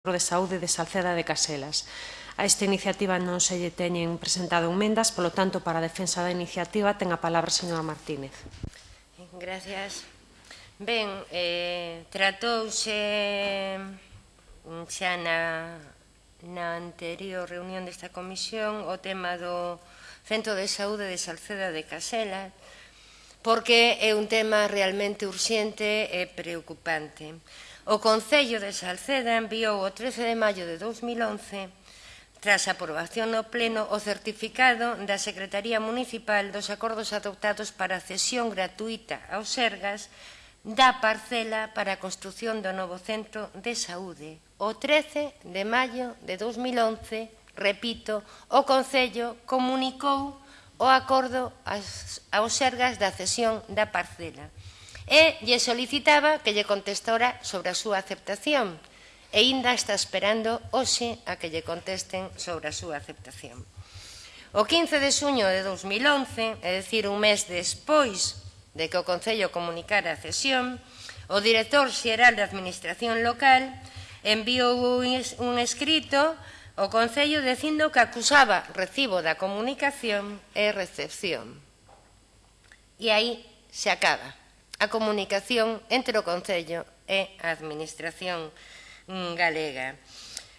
Centro de Saúde de Salceda de Caselas. A esta iniciativa non se lle teñen presentado enmendas, polo tanto, para a defensa da iniciativa ten a palabra a señora Martínez. Gracias. Ben, eh, tratouse mm, xa na, na anterior reunión desta comisión o tema do Centro de Saúde de Salceda de Caselas, porque é un tema realmente urxente e preocupante. O Concello de Salceda enviou o 13 de maio de 2011 tras a aprobación no Pleno o certificado da Secretaría Municipal dos acordos adoptados para a cesión gratuita aos Sergas da parcela para a construción do novo centro de saúde. O 13 de maio de 2011, repito, o Concello comunicou o acordo aos Sergas da cesión da parcela e lle solicitaba que lle contestora sobre a súa aceptación e ainda está esperando hoxe a que lle contesten sobre a súa aceptación. O 15 de suño de 2011, é dicir, un mes despois de que o Concello comunicara a cesión, o director xeral de Administración Local enviou un escrito ao Concello dicindo que acusaba recibo da comunicación e recepción. E aí se acaba a comunicación entre o Concello e a Administración mm, galega,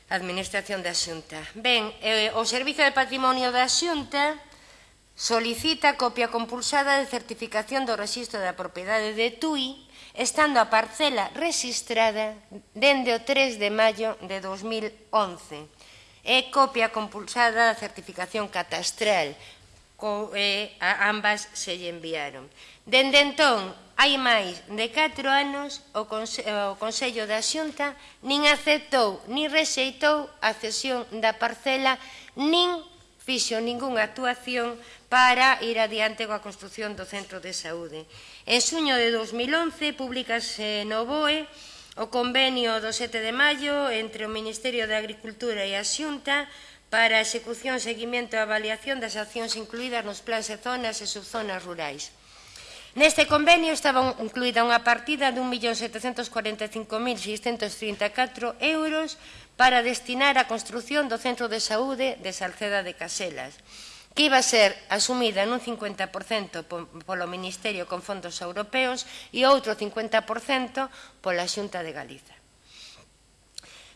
a Administración da Xunta. Ben, eh, o Servizo de Patrimonio da Xunta solicita copia compulsada de certificación do registro da propiedade de TUI estando a parcela registrada dende o 3 de maio de 2011 e copia compulsada da certificación catastral co, eh, a ambas se lle enviaron. Dende entón, Hai máis de 4 anos, o, Conse eh, o Consello da Xunta nin aceptou, nin rexeitou a cesión da parcela, nin fixo ningunha actuación para ir adiante coa construción do Centro de Saúde. En suño de 2011, publicase no BOE o convenio do 7 de maio entre o Ministerio de Agricultura e a Xunta para a execución, seguimento e avaliación das accións incluídas nos plans e zonas e subzonas rurais. Neste convenio estaba incluída unha partida de 1.745.634 euros para destinar a construción do Centro de Saúde de Salceda de Caselas, que iba a ser asumida nun 50% polo Ministerio con fondos europeos e outro 50% pola Xunta de Galiza.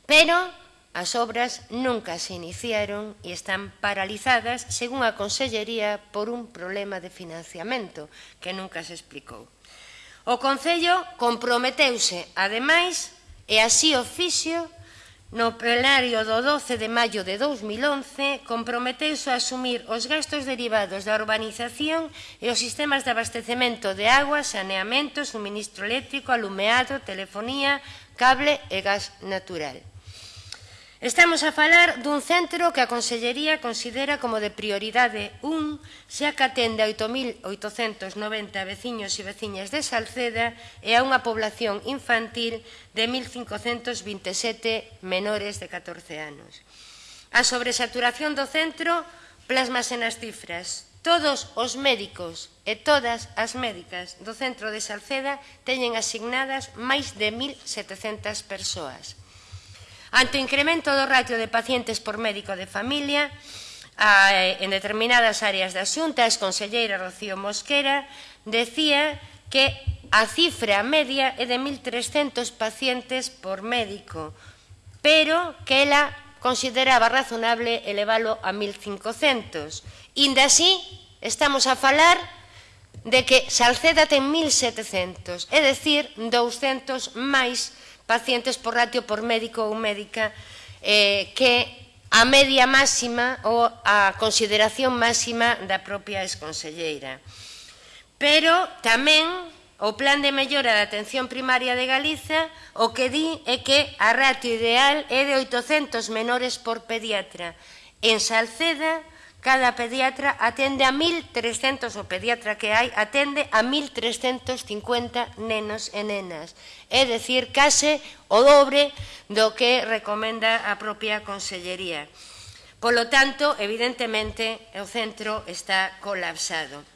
Pero As obras nunca se iniciaron e están paralizadas, según a Consellería, por un problema de financiamento que nunca se explicou. O Concello comprometeuse, ademais, e así o fixo, no plenario do 12 de maio de 2011, comprometeuse a asumir os gastos derivados da urbanización e os sistemas de abastecemento de agua, saneamento, suministro eléctrico, alumeado, telefonía, cable e gas natural. Estamos a falar dun centro que a Consellería considera como de prioridade 1, xa que atende a 8.890 veciños e veciñas de Salceda e a unha población infantil de 1.527 menores de 14 anos. A sobresaturación do centro plasmase nas cifras. Todos os médicos e todas as médicas do centro de Salceda teñen asignadas máis de 1.700 persoas Ante o incremento do ratio de pacientes por médico de familia, a, en determinadas áreas da Xunta, a exconselleira Rocío Mosquera decía que a cifra media é de 1.300 pacientes por médico, pero que ela consideraba razonable elevalo a 1.500. Inda así, estamos a falar de que Salceda ten 1.700, é dicir, 200 máis pacientes por ratio por médico ou médica eh, que a media máxima ou a consideración máxima da propia exconselleira. Pero tamén o Plan de Mellora da Atención Primaria de Galiza o que di é que a ratio ideal é de 800 menores por pediatra. En Salceda, Cada pediatra atende a 1.300, o pediatra que hai, atende a 1.350 nenos e nenas. É dicir, case o dobre do que recomenda a propia Consellería. Polo tanto, evidentemente, o centro está colapsado.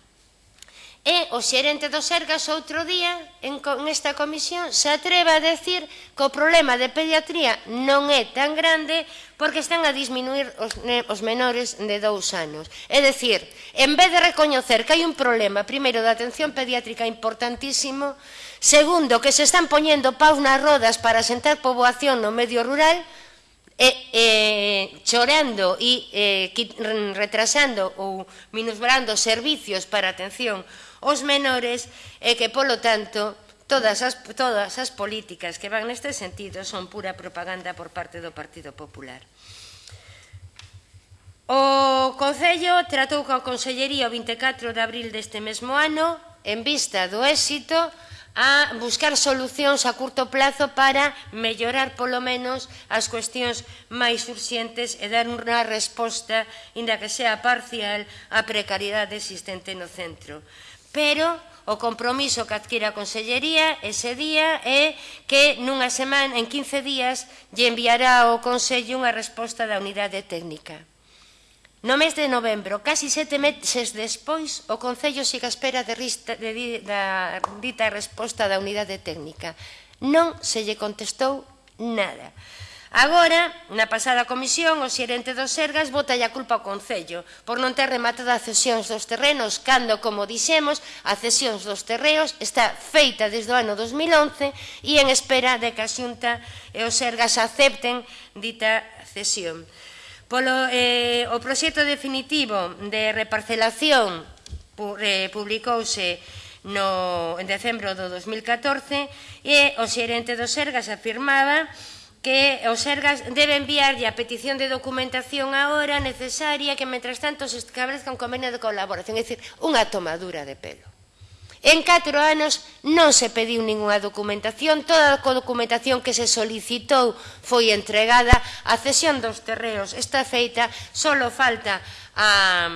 E o xerente do Sergas outro día, en, en esta comisión, se atreve a decir que o problema de pediatría non é tan grande porque están a disminuir os, os menores de dous anos. É dicir, en vez de recoñecer que hai un problema, primeiro, da atención pediátrica importantísimo, segundo, que se están poñendo paus nas rodas para sentar poboación no medio rural, e, e chorando e e retrasando ou minusbrando servicios para atención os menores e que, polo tanto, todas as, todas as políticas que van neste sentido son pura propaganda por parte do Partido Popular. O Concello tratou coa Consellería o 24 de abril deste mesmo ano, en vista do éxito, a buscar solucións a curto plazo para mellorar polo menos as cuestións máis urxentes e dar unha resposta, inda que sea parcial, á precariedade existente no centro pero o compromiso que adquire a Consellería ese día é que nunha semana, en 15 días, lle enviará ao Consello unha resposta da unidade técnica. No mes de novembro, casi sete meses despois, o Concello siga a espera de, rista, de, de, da dita resposta da unidade técnica. Non se lle contestou nada. Nada. Agora, na pasada comisión, o xerente dos Sergas bota a culpa ao Concello por non ter rematado as cesións dos terrenos, cando, como dixemos, a cesións dos terreos está feita desde o ano 2011 e en espera de que a Xunta e os Sergas acepten dita cesión. Polo, eh, o proxecto definitivo de reparcelación eh, publicouse no, en decembro do 2014 e o xerente dos Sergas afirmaba que que o Sergas debe enviarlle a petición de documentación agora necesaria que, mentras tanto, se establezca un convenio de colaboración, é dicir, unha tomadura de pelo. En catro anos non se pediu ninguna documentación, toda a documentación que se solicitou foi entregada, a cesión dos terreos está feita, solo falta a,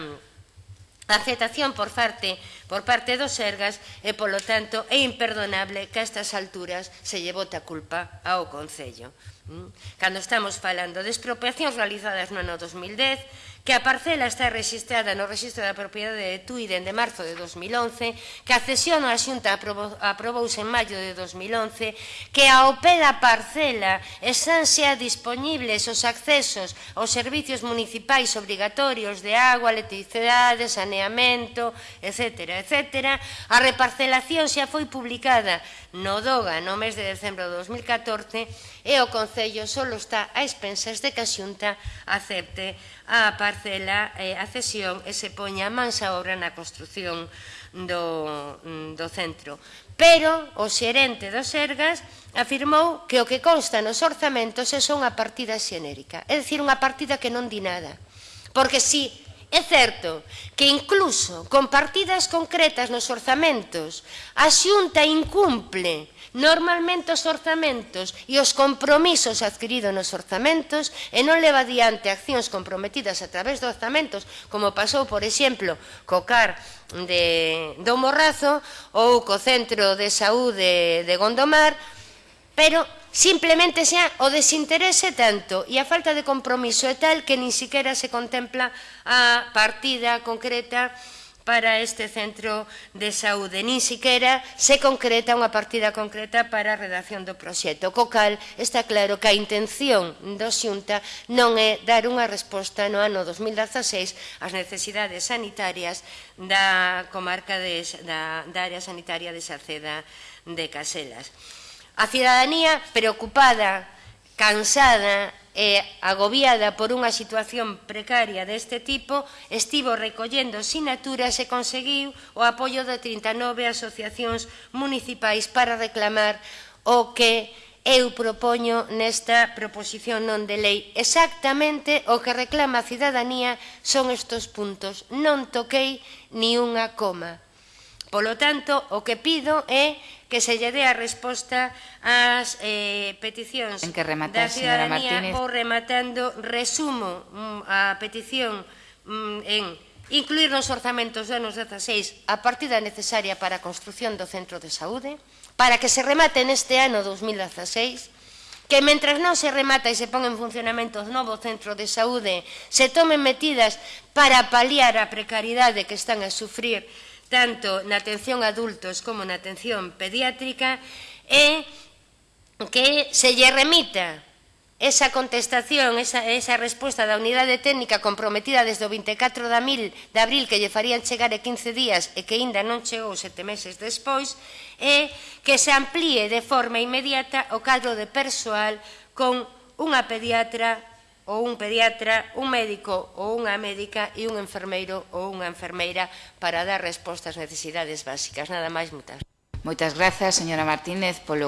a aceptación por parte por parte dos Sergas e, polo tanto, é imperdonable que a estas alturas se lle bota a culpa ao Concello. Mm? Cando estamos falando de expropiacións realizadas no ano 2010, que a parcela está registrada no Registro da Propiedade de Tui dende marzo de 2011, que a cesión a Xunta aprobouse en maio de 2011, que ao pé da parcela están xa disponibles os accesos aos servicios municipais obrigatorios de agua, electricidade, saneamento, etc etcétera, a reparcelación xa foi publicada no DOGA no mes de decembro de 2014 e o Concello só está a expensas de que a Xunta acepte a parcela eh, a cesión e se poña mansa obra na construción do, mm, do centro. Pero o xerente dos Sergas afirmou que o que consta nos orzamentos é só unha partida xenérica, é dicir, unha partida que non di nada. Porque si É certo que incluso con partidas concretas nos orzamentos, a xunta incumple normalmente os orzamentos e os compromisos adquiridos nos orzamentos e non leva adiante accións comprometidas a través dos orzamentos, como pasou, por exemplo, co CAR de do Morrazo ou co Centro de Saúde de Gondomar, pero Simplemente xa o desinterese tanto e a falta de compromiso é tal que nin siquiera se contempla a partida concreta para este centro de saúde. Nin siquiera se concreta unha partida concreta para a redacción do proxecto. Co cal, está claro que a intención do xunta non é dar unha resposta no ano 2016 ás necesidades sanitarias da comarca de, da, da área sanitaria de Saceda de Caselas. A cidadanía preocupada, cansada e agobiada por unha situación precaria deste tipo, estivo recollendo sinaturas e conseguiu o apoio de 39 asociacións municipais para reclamar o que eu propoño nesta proposición non de lei. Exactamente o que reclama a cidadanía son estos puntos. Non toquei ni unha coma. Polo tanto, o que pido é que se lle dé a resposta ás eh, peticións en que rematar, da ciudadanía ou rematando resumo mm, a petición mm, en incluir nos orzamentos do anos 16 a partida necesaria para a construción do centro de saúde, para que se remate neste ano 2016, que mentras non se remata e se pon en funcionamento o novo centro de saúde, se tomen medidas para paliar a precariedade que están a sufrir tanto na atención a adultos como na atención pediátrica, é que se lle remita esa contestación, esa, esa resposta da unidade técnica comprometida desde o 24 de abril, de abril que lle farían chegar e 15 días e que aínda non chegou sete meses despois, é que se amplíe de forma inmediata o cadro de persoal con unha pediatra, ou un pediatra, un médico ou unha médica e un enfermeiro ou unha enfermeira para dar resposta ás necesidades básicas. Nada máis, mutas. Moitas grazas, señora Martínez, polo